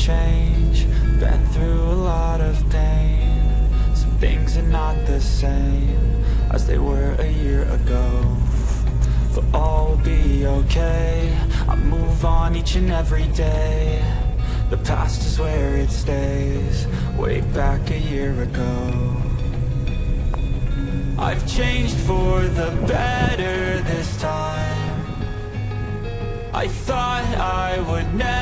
change. Been through a lot of pain. Some things are not the same As they were a year ago. But all will be okay. I move on each and every day. The past is where it stays. Way back a year ago. I've changed for the better this time. I thought I would never